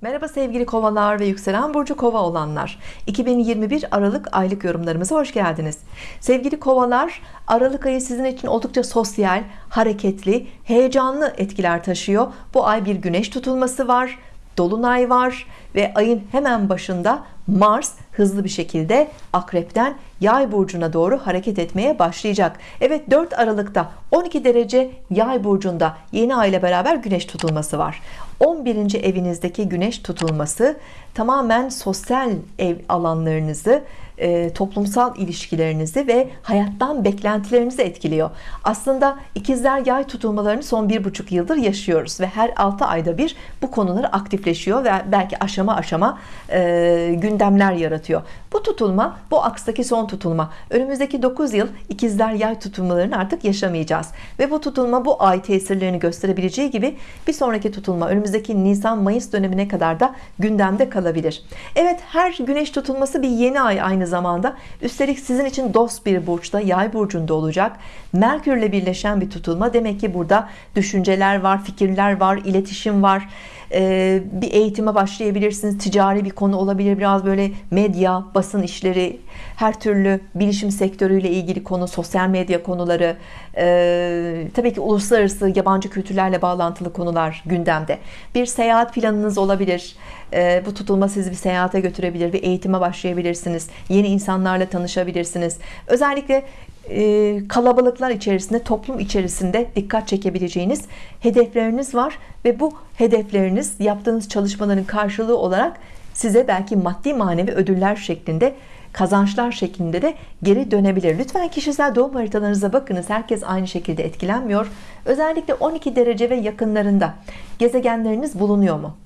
Merhaba sevgili kovalar ve yükselen burcu kova olanlar. 2021 Aralık aylık yorumlarımıza hoş geldiniz. Sevgili kovalar Aralık ayı sizin için oldukça sosyal hareketli heyecanlı etkiler taşıyor. Bu ay bir güneş tutulması var dolunay var ve ayın hemen başında Mars hızlı bir şekilde akrepten yay burcuna doğru hareket etmeye başlayacak. Evet 4 Aralık'ta 12 derece yay burcunda yeni ay ile beraber güneş tutulması var. 11. evinizdeki güneş tutulması tamamen sosyal ev alanlarınızı e, toplumsal ilişkilerinizi ve hayattan beklentilerinizi etkiliyor. Aslında ikizler yay tutulmalarını son bir buçuk yıldır yaşıyoruz ve her 6 ayda bir bu konular aktifleşiyor ve belki aşama aşama e, gündemler yaratıyor bu tutulma bu akstaki son tutulma. Önümüzdeki 9 yıl ikizler yay tutulmalarını artık yaşamayacağız. Ve bu tutulma bu ay tesirlerini gösterebileceği gibi bir sonraki tutulma önümüzdeki Nisan Mayıs dönemine kadar da gündemde kalabilir. Evet her güneş tutulması bir yeni ay aynı zamanda. Üstelik sizin için dost bir burçta yay burcunda olacak. Merkürle birleşen bir tutulma. Demek ki burada düşünceler var fikirler var iletişim var ee, bir eğitime başlayabilirsiniz. Ticari bir konu olabilir. Biraz böyle medya basın işleri her türlü bilişim sektörüyle ilgili konu sosyal medya konuları e, tabii ki uluslararası yabancı kültürlerle bağlantılı konular gündemde. Bir seyahat planınız olabilir. E, bu tutulma sizi bir seyahate götürebilir bir eğitime başlayabilirsiniz. Yeni insanlarla tanışabilirsiniz. Özellikle e, kalabalıklar içerisinde toplum içerisinde dikkat çekebileceğiniz hedefleriniz var ve bu hedefleriniz yaptığınız çalışmaların karşılığı olarak size belki maddi manevi ödüller şeklinde kazançlar şeklinde de geri dönebilir. Lütfen kişisel doğum haritalarınıza bakınız. Herkes aynı şekilde etkilenmiyor. Özellikle 12 derece ve yakınlarında gezegenleriniz bulunuyor mu?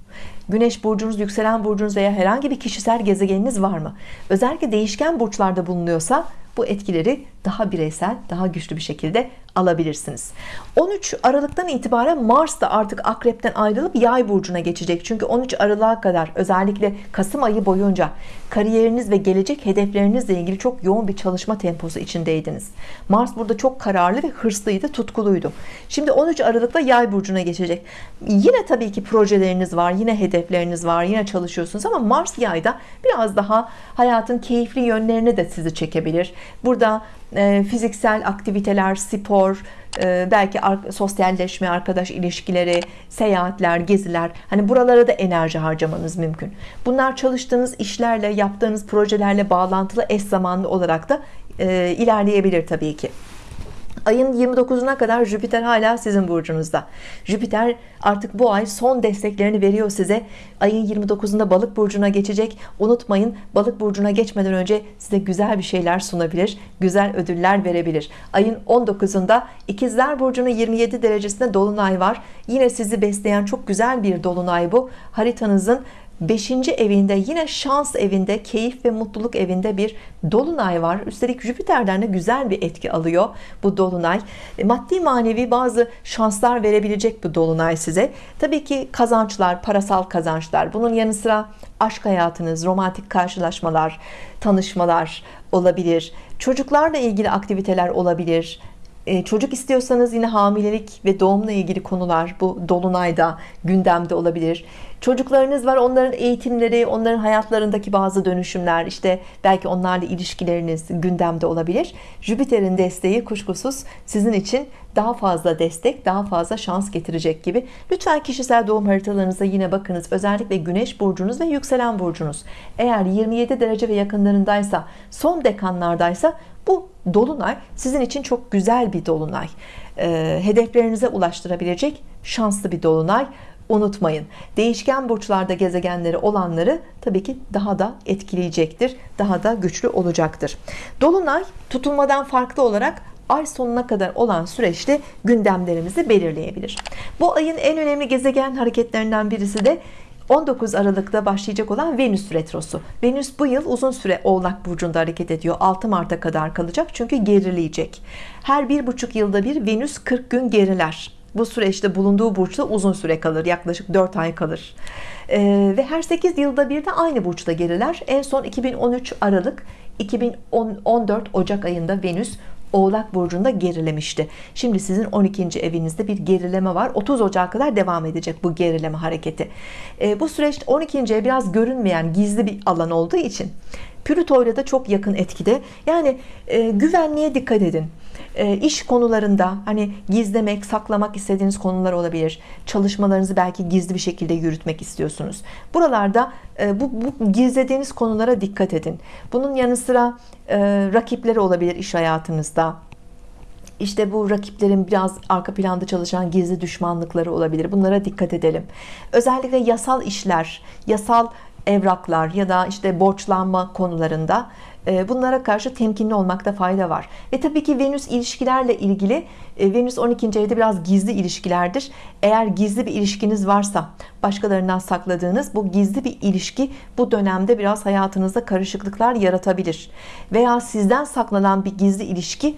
Güneş burcunuz, yükselen burcunuz veya herhangi bir kişisel gezegeniniz var mı? Özellikle değişken burçlarda bulunuyorsa bu etkileri daha bireysel, daha güçlü bir şekilde alabilirsiniz. 13 Aralık'tan itibaren Mars da artık akrepten ayrılıp yay burcuna geçecek. Çünkü 13 Aralık'a kadar özellikle Kasım ayı boyunca kariyeriniz ve gelecek hedeflerinizle ilgili çok yoğun bir çalışma temposu içindeydiniz. Mars burada çok kararlı ve hırslıydı, tutkuluydu. Şimdi 13 Aralık'ta yay burcuna geçecek. Yine tabii ki projeleriniz var, yine hedefleriniz var, yine çalışıyorsunuz ama Mars yayda biraz daha hayatın keyifli yönlerine de sizi çekebilir. Burada e, fiziksel aktiviteler, spor, e, belki sosyalleşme, arkadaş ilişkileri, seyahatler, geziler hani buralara da enerji harcamanız mümkün. Bunlar çalıştığınız işlerle, yaptığınız projelerle bağlantılı eş zamanlı olarak da e, ilerleyebilir tabii ki. Ayın 29'una kadar Jüpiter hala sizin burcunuzda. Jüpiter artık bu ay son desteklerini veriyor size. Ayın 29'unda balık burcuna geçecek. Unutmayın balık burcuna geçmeden önce size güzel bir şeyler sunabilir. Güzel ödüller verebilir. Ayın 19'unda ikizler burcunun 27 derecesinde dolunay var. Yine sizi besleyen çok güzel bir dolunay bu. Haritanızın 5. evinde yine şans evinde keyif ve mutluluk evinde bir dolunay var. Üstelik Jüpiter'den de güzel bir etki alıyor bu dolunay. E, maddi manevi bazı şanslar verebilecek bu dolunay size. Tabii ki kazançlar parasal kazançlar. Bunun yanı sıra aşk hayatınız romantik karşılaşmalar tanışmalar olabilir. Çocuklarla ilgili aktiviteler olabilir. E, çocuk istiyorsanız yine hamilelik ve doğumla ilgili konular bu dolunayda gündemde olabilir çocuklarınız var onların eğitimleri onların hayatlarındaki bazı dönüşümler işte belki onlarla ilişkileriniz gündemde olabilir. Jüpiter'in desteği kuşkusuz sizin için daha fazla destek daha fazla şans getirecek gibi. Lütfen kişisel doğum haritalarınıza yine bakınız. Özellikle güneş burcunuz ve yükselen burcunuz. Eğer 27 derece ve yakınlarındaysa son dekanlardaysa bu dolunay sizin için çok güzel bir dolunay. E, hedeflerinize ulaştırabilecek şanslı bir dolunay unutmayın değişken burçlarda gezegenleri olanları tabii ki daha da etkileyecektir daha da güçlü olacaktır. Dolunay tutulmadan farklı olarak ay sonuna kadar olan süreçte gündemlerimizi belirleyebilir. Bu ayın en önemli gezegen hareketlerinden birisi de 19 Aralık'ta başlayacak olan Venüs retrosu. Venüs bu yıl uzun süre Oğlak Burcu'nda hareket ediyor. 6 Mart'a kadar kalacak çünkü gerileyecek. Her bir buçuk yılda bir Venüs 40 gün geriler bu süreçte bulunduğu burçta uzun süre kalır yaklaşık 4 ay kalır ee, ve her 8 yılda bir de aynı burçta geriler en son 2013 Aralık 2014 Ocak ayında Venüs Oğlak Burcu'nda gerilemişti. Şimdi sizin 12. evinizde bir gerileme var. 30 Ocak'a kadar devam edecek bu gerileme hareketi. E, bu süreçte 12. ev biraz görünmeyen gizli bir alan olduğu için Plüto ile de çok yakın etkide. Yani e, güvenliğe dikkat edin. E, iş konularında hani gizlemek, saklamak istediğiniz konular olabilir. Çalışmalarınızı belki gizli bir şekilde yürütmek istiyorsunuz. Buralarda e, bu, bu gizlediğiniz konulara dikkat edin. Bunun yanı sıra e, rakipleri olabilir iş hayatınızda işte bu rakiplerin biraz arka planda çalışan gizli düşmanlıkları olabilir. Bunlara dikkat edelim. Özellikle yasal işler, yasal evraklar ya da işte borçlanma konularında bunlara karşı temkinli olmakta fayda var. Ve tabii ki Venüs ilişkilerle ilgili e, Venüs 12. evde biraz gizli ilişkilerdir. Eğer gizli bir ilişkiniz varsa başkalarından sakladığınız bu gizli bir ilişki bu dönemde biraz hayatınızda karışıklıklar yaratabilir. Veya sizden saklanan bir gizli ilişki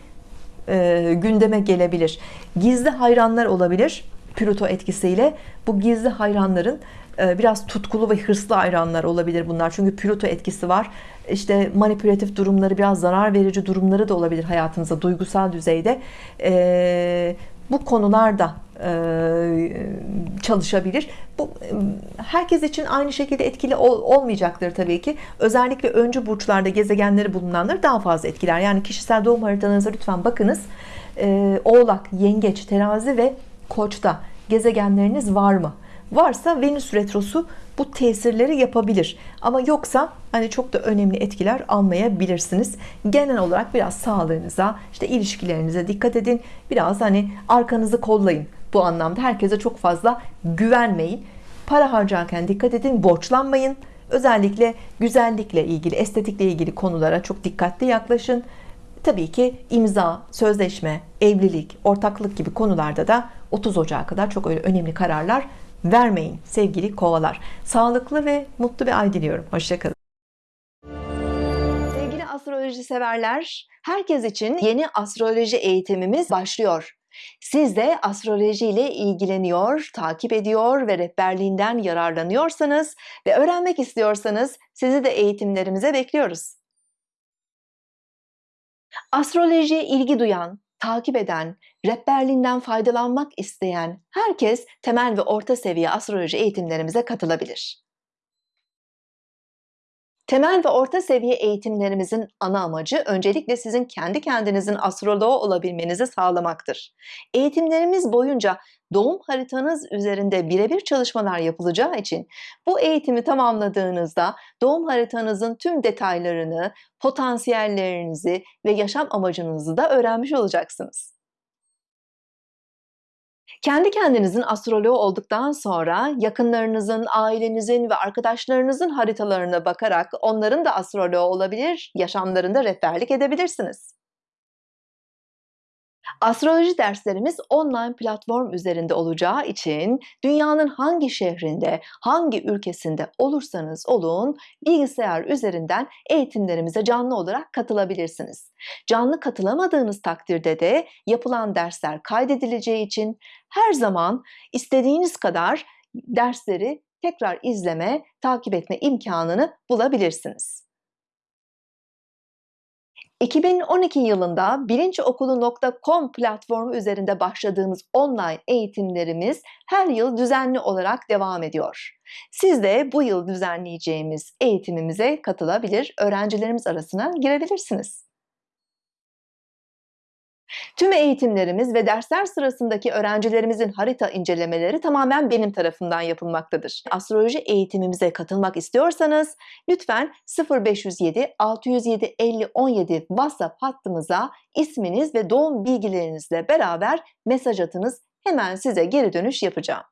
e, gündeme gelebilir. Gizli hayranlar olabilir. Plüto etkisiyle bu gizli hayranların e, biraz tutkulu ve hırslı hayranlar olabilir bunlar. Çünkü Plüto etkisi var. İşte manipülatif durumları, biraz zarar verici durumları da olabilir hayatınızda duygusal düzeyde. E, bu konularda e, çalışabilir. Bu herkes için aynı şekilde etkili olmayacaktır tabii ki. Özellikle öncü burçlarda gezegenleri bulunanları daha fazla etkiler. Yani kişisel doğum haritanıza lütfen bakınız. Oğlak, Yengeç, Terazi ve Koç'ta gezegenleriniz var mı? Varsa Venüs retrosu bu tesirleri yapabilir. Ama yoksa hani çok da önemli etkiler almayabilirsiniz. Genel olarak biraz sağlığınıza, işte ilişkilerinize dikkat edin. Biraz hani arkanızı kollayın. Bu anlamda herkese çok fazla güvenmeyin. Para harcarken dikkat edin, borçlanmayın. Özellikle güzellikle ilgili, estetikle ilgili konulara çok dikkatli yaklaşın. Tabii ki imza, sözleşme, evlilik, ortaklık gibi konularda da 30 Ocak'a kadar çok öyle önemli kararlar vermeyin sevgili kovalar. Sağlıklı ve mutlu bir ay diliyorum. Hoşçakalın. Sevgili astroloji severler, herkes için yeni astroloji eğitimimiz başlıyor. Siz de astroloji ile ilgileniyor, takip ediyor ve rehberliğinden yararlanıyorsanız ve öğrenmek istiyorsanız sizi de eğitimlerimize bekliyoruz. Astrolojiye ilgi duyan, takip eden, rehberliğinden faydalanmak isteyen herkes temel ve orta seviye astroloji eğitimlerimize katılabilir. Temel ve orta seviye eğitimlerimizin ana amacı öncelikle sizin kendi kendinizin astroloğu olabilmenizi sağlamaktır. Eğitimlerimiz boyunca doğum haritanız üzerinde birebir çalışmalar yapılacağı için bu eğitimi tamamladığınızda doğum haritanızın tüm detaylarını, potansiyellerinizi ve yaşam amacınızı da öğrenmiş olacaksınız. Kendi kendinizin astroloğu olduktan sonra yakınlarınızın, ailenizin ve arkadaşlarınızın haritalarına bakarak onların da astroloğu olabilir, yaşamlarında rehberlik edebilirsiniz. Astroloji derslerimiz online platform üzerinde olacağı için dünyanın hangi şehrinde, hangi ülkesinde olursanız olun bilgisayar üzerinden eğitimlerimize canlı olarak katılabilirsiniz. Canlı katılamadığınız takdirde de yapılan dersler kaydedileceği için her zaman istediğiniz kadar dersleri tekrar izleme, takip etme imkanını bulabilirsiniz. 2012 yılında bilinçokulu.com platformu üzerinde başladığımız online eğitimlerimiz her yıl düzenli olarak devam ediyor. Siz de bu yıl düzenleyeceğimiz eğitimimize katılabilir, öğrencilerimiz arasına girebilirsiniz. Tüm eğitimlerimiz ve dersler sırasındaki öğrencilerimizin harita incelemeleri tamamen benim tarafından yapılmaktadır. Astroloji eğitimimize katılmak istiyorsanız lütfen 0507 607 50 17 WhatsApp hattımıza isminiz ve doğum bilgilerinizle beraber mesaj atınız. Hemen size geri dönüş yapacağım.